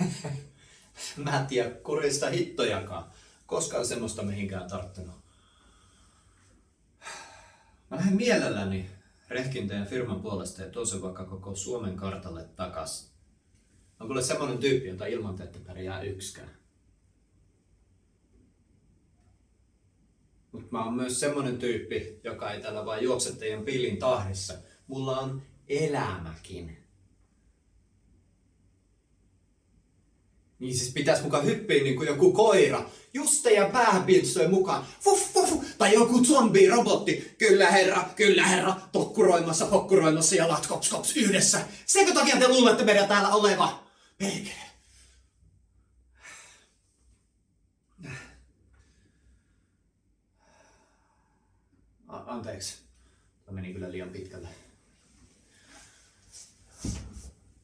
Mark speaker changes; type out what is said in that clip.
Speaker 1: Mä en tiedä kurista hittojakaan. Koskaan semmoista mihinkään tarttunut. Mä lähden mielelläni rehkin teidän firman puolesta ja tuon vaikka koko Suomen kartalle takas. On kuule semmonen tyyppi, jota ilman te ette pärjää yksikään. Mutta mä oon myös semmonen tyyppi, joka ei täällä vaan juokse teidän pilin tahdissa. Mulla on elämäkin. Niin siis pitäis mukaan hyppiä niin kuin joku koira. Just teidän päähän pilstöön mukaan. Fuff, fuff, tai joku zombi-robotti. Kyllä herra, kyllä herra. Tokkuroimassa, pokkuroimassa ja latkops kops yhdessä. Senkö takia te luulette meidän täällä oleva? Perkele. Anteeksi. Tämä meni kyllä liian pitkälle.